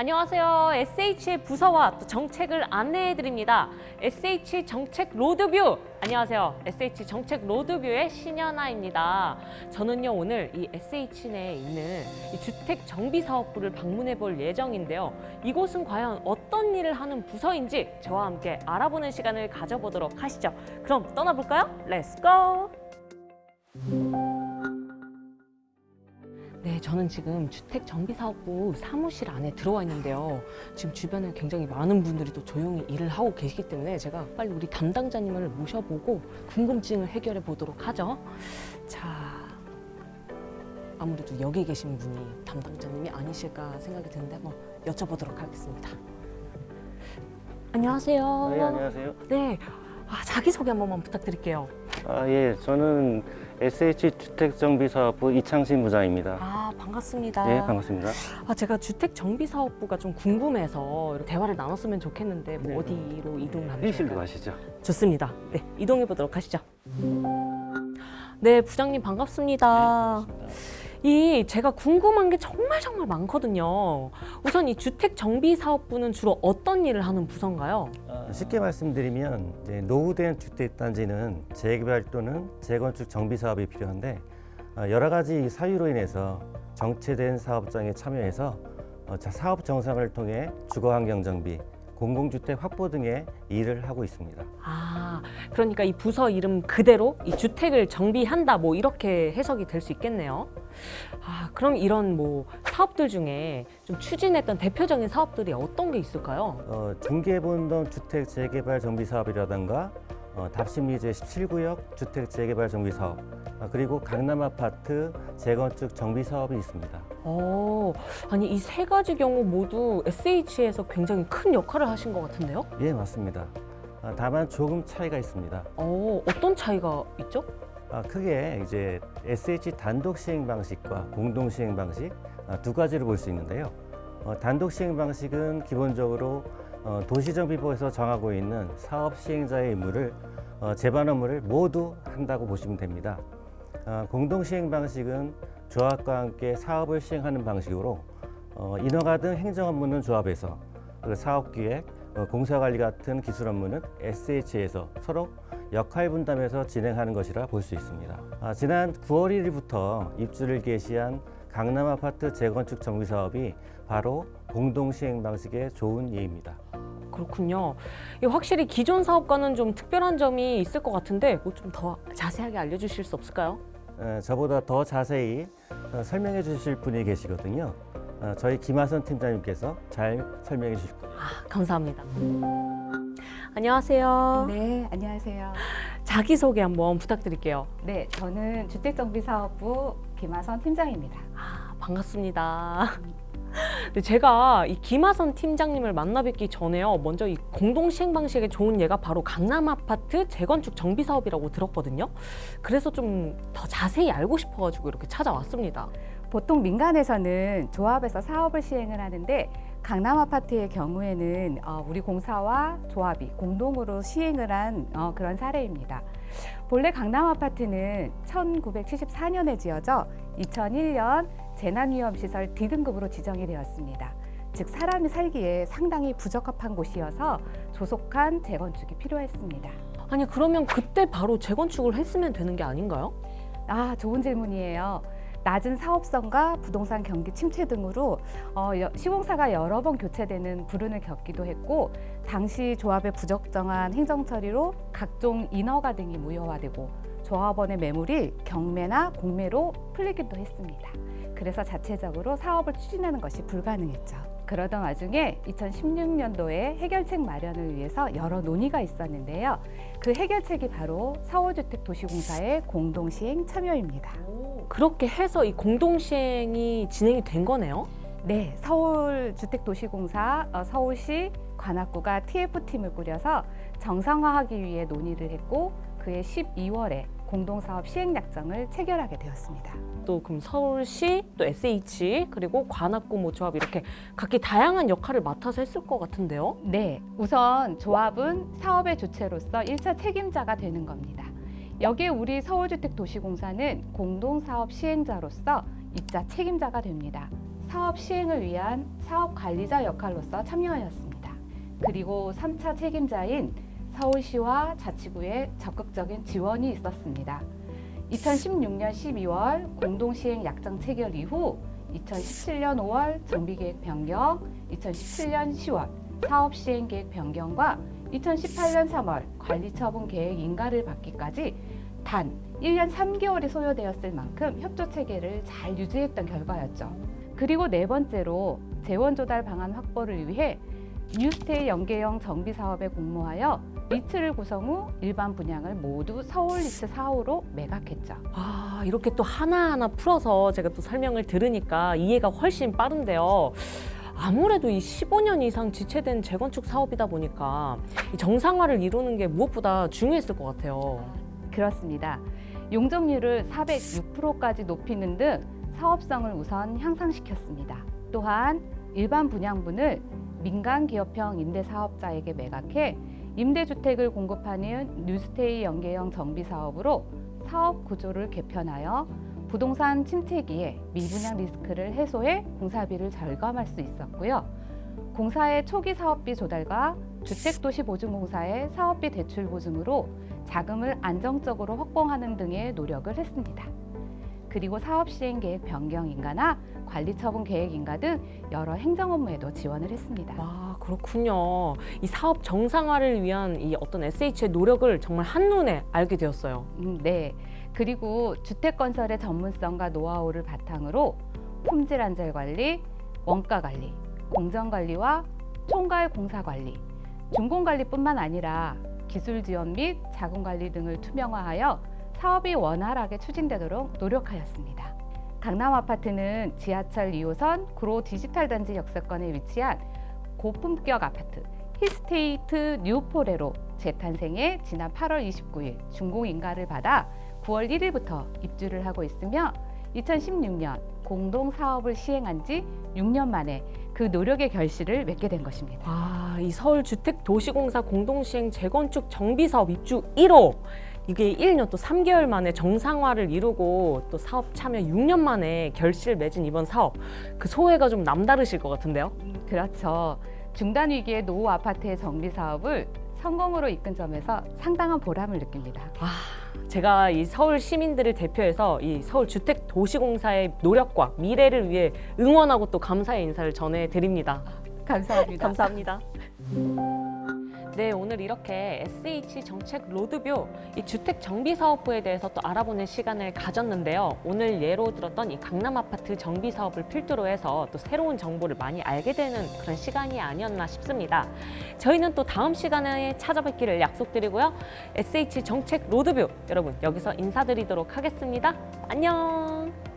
안녕하세요. SH의 부서와 또 정책을 안내해 드립니다. SH 정책 로드뷰. 안녕하세요. SH 정책 로드뷰의 신현아입니다. 저는요 오늘 이 SH 내에 있는 이 주택 정비 사업부를 방문해 볼 예정인데요. 이곳은 과연 어떤 일을 하는 부서인지 저와 함께 알아보는 시간을 가져보도록 하시죠. 그럼 떠나볼까요? Let's go! 네, 저는 지금 주택정비사업부 사무실 안에 들어와 있는데요. 지금 주변에 굉장히 많은 분들이 또 조용히 일을 하고 계시기 때문에 제가 빨리 우리 담당자님을 모셔보고 궁금증을 해결해 보도록 하죠. 자, 아무래도 여기 계신 분이 담당자님이 아니실까 생각이 드는데 한번 여쭤보도록 하겠습니다. 안녕하세요. 네, 안녕하세요. 네, 아, 자기소개 한 번만 부탁드릴게요. 아, 예, 저는 SH 주택정비사업부 이창신 부장입니다. 아, 반갑습니다. 예, 반갑습니다. 아, 제가 주택정비사업부가 좀 궁금해서 대화를 나눴으면 좋겠는데 뭐 네. 어디로 이동을 하면 회의실로 좋을까요? 가시죠. 좋습니다. 네, 이동해 보도록 하시죠. 네, 부장님 반갑습니다. 이 제가 궁금한 게 정말 정말 많거든요. 우선 이 주택 정비 사업부는 주로 어떤 일을 하는 부서인가요? 아, 쉽게 말씀드리면 이제 노후된 주택 단지는 재개발 또는 재건축 정비 사업이 필요한데 아, 여러 가지 사유로 인해서 정체된 사업장에 참여해서 어, 자- 사업 정상을 통해 주거 환경 정비, 공공주택 확보 등의 일을 하고 있습니다. 아, 그러니까 이 부서 이름 그대로 이 주택을 정비한다 뭐 이렇게 해석이 될 수 있겠네요. 아, 그럼 이런 뭐 사업들 중에 좀 추진했던 대표적인 사업들이 어떤 게 있을까요? 어, 중개본동 주택 재개발 정비 사업이라든가 어, 답심리제 17구역 주택 재개발 정비 사업 아, 그리고 강남 아파트 재건축 정비 사업이 있습니다. 어, 아니 이 세 가지 경우 모두 SH에서 굉장히 큰 역할을 하신 것 같은데요? 예, 맞습니다. 아, 다만 조금 차이가 있습니다. 어, 어떤 차이가 있죠? 아, 크게 이제 SH 단독 시행 방식과 공동 시행 방식 아, 두 가지를 볼 수 있는데요. 어, 단독 시행 방식은 기본적으로 어, 도시정비부에서 정하고 있는 사업 시행자의 임무를 어, 제반 업무를 모두 한다고 보시면 됩니다. 아, 공동 시행 방식은 조합과 함께 사업을 시행하는 방식으로 어, 인허가 등 행정 업무는 조합에서 그리고 사업 기획, 어, 공사 관리 같은 기술 업무는 SH에서 서로 역할 분담해서 진행하는 것이라 볼 수 있습니다. 아, 지난 9월 1일부터 입주를 개시한 강남 아파트 재건축 정비 사업이 바로 공동 시행 방식의 좋은 예입니다. 그렇군요. 이 확실히 기존 사업과는 좀 특별한 점이 있을 것 같은데 뭐 좀 더 자세하게 알려주실 수 없을까요? 에, 저보다 더 자세히 어, 설명해 주실 분이 계시거든요. 어, 저희 김하선 팀장님께서 잘 설명해 주실 거예요. 아, 감사합니다. 안녕하세요. 네, 안녕하세요. 자기소개 한번 부탁드릴게요. 네, 저는 주택정비사업부 김하선 팀장입니다. 아, 반갑습니다. 근데 제가 이 김하선 팀장님을 만나 뵙기 전에요. 먼저 이 공동 시행 방식의 좋은 예가 바로 강남 아파트 재건축 정비 사업이라고 들었거든요. 그래서 좀 더 자세히 알고 싶어가지고 이렇게 찾아왔습니다. 보통 민간에서는 조합에서 사업을 시행을 하는데 강남 아파트의 경우에는 어, 우리 공사와 조합이 공동으로 시행을 한 어, 그런 사례입니다. 본래 강남 아파트는 1974년에 지어져 2001년 재난위험시설 D등급으로 지정이 되었습니다. 즉 사람이 살기에 상당히 부적합한 곳이어서 조속한 재건축이 필요했습니다. 아니 그러면 그때 바로 재건축을 했으면 되는 게 아닌가요? 아, 좋은 질문이에요. 낮은 사업성과 부동산 경기 침체 등으로 어, 여- 시공사가 여러 번 교체되는 불운을 겪기도 했고 당시 조합의 부적정한 행정 처리로 각종 인허가 등이 무효화되고 조합원의 매물이 경매나 공매로 풀리기도 했습니다. 그래서 자체적으로 사업을 추진하는 것이 불가능했죠. 그러던 와중에 2016년도에 해결책 마련을 위해서 여러 논의가 있었는데요. 그 해결책이 바로 서울주택 도시공사의 공동시행 참여입니다. 그렇게 해서 이 공동 시행이 진행이 된 거네요. 네, 서울주택도시공사, 어, 서울시 관악구가 TF팀을 꾸려서 정상화하기 위해 논의를 했고 그해 12월에 공동사업 시행약정을 체결하게 되었습니다. 또 그럼 서울시 또 SH 그리고 관악구 뭐 조합 이렇게 각기 다양한 역할을 맡아서 했을 것 같은데요. 네, 우선 조합은 사업의 주체로서 일차 책임자가 되는 겁니다. 여기에 우리 서울주택도시공사는 공동사업 시행자로서 입자 책임자가 됩니다. 사업 시행을 위한 사업 관리자 역할로서 참여하였습니다. 그리고 3차 책임자인 서울시와 자치구의 적극적인 지원이 있었습니다. 2016년 12월 공동시행 약정 체결 이후 2017년 5월 정비계획 변경, 2017년 10월 사업 시행 계획 변경과 2018년 3월 관리처분 계획 인가를 받기까지 단 1년 3개월이 소요되었을 만큼 협조 체계를 잘 유지했던 결과였죠. 그리고 네 번째로 재원 조달 방안 확보를 위해 뉴스테이 연계형 정비 사업에 공모하여 리츠를 구성 후 일반 분양을 모두 서울 리츠 4호로 매각했죠. 아, 이렇게 또 하나하나 풀어서 제가 또 설명을 들으니까 이해가 훨씬 빠른데요. 아무래도 이 15년 이상 지체된 재건축 사업이다 보니까 이 정상화를 이루는 게 무엇보다 중요했을 것 같아요. 그렇습니다. 용적률을 406%까지 높이는 등 사업성을 우선 향상시켰습니다. 또한 일반 분양분을 민간 기업형 임대 사업자에게 매각해 임대주택을 공급하는 뉴스테이 연계형 정비 사업으로 사업 구조를 개편하여 부동산 침체기에 미분양 리스크를 해소해 공사비를 절감할 수 있었고요. 공사의 초기 사업비 조달과 주택도시보증공사의 사업비 대출 보증으로 자금을 안정적으로 확보하는 등의 노력을 했습니다. 그리고 사업 시행 계획 변경 인가나 관리 처분 계획 인가 등 여러 행정 업무에도 지원을 했습니다. 아, 그렇군요. 이 사업 정상화를 위한 이 어떤 SH의 노력을 정말 한눈에 알게 되었어요. 음, 네. 그리고 주택 건설의 전문성과 노하우를 바탕으로 품질 안전 관리, 원가 관리, 공정 관리와 총괄 공사 관리, 준공 관리뿐만 아니라 기술 지원 및 자금 관리 등을 투명화하여 사업이 원활하게 추진되도록 노력하였습니다. 강남 아파트는 지하철 2호선 구로 디지털 단지 역세권에 위치한 고품격 아파트 힐스테이트 뉴포레로 재탄생해 지난 8월 29일 준공 인가를 받아 9월 1일부터 입주를 하고 있으며 2016년 공동 사업을 시행한 지 6년 만에 그 노력의 결실을 맺게 된 것입니다. 아, 이 서울주택도시공사 공동시행 재건축 정비사업 입주 1호. 이게 1년 또 3개월 만에 정상화를 이루고 또 사업 참여 6년 만에 결실 맺은 이번 사업. 그 소회가 좀 남다르실 것 같은데요? 그렇죠. 중단 위기의 노후 아파트의 정비 사업을 성공으로 이끈 점에서 상당한 보람을 느낍니다. 아, 제가 이 서울 시민들을 대표해서 이 서울주택도시공사의 노력과 미래를 위해 응원하고 또 감사의 인사를 전해드립니다. 감사합니다. 감사합니다. 네, 오늘 이렇게 SH 정책 로드뷰 이 주택 정비 사업부에 대해서 또 알아보는 시간을 가졌는데요. 오늘 예로 들었던 이 강남 아파트 정비 사업을 필두로 해서 또 새로운 정보를 많이 알게 되는 그런 시간이 아니었나 싶습니다. 저희는 또 다음 시간에 찾아뵙기를 약속드리고요. SH 정책 로드뷰 여러분 여기서 인사드리도록 하겠습니다. 안녕.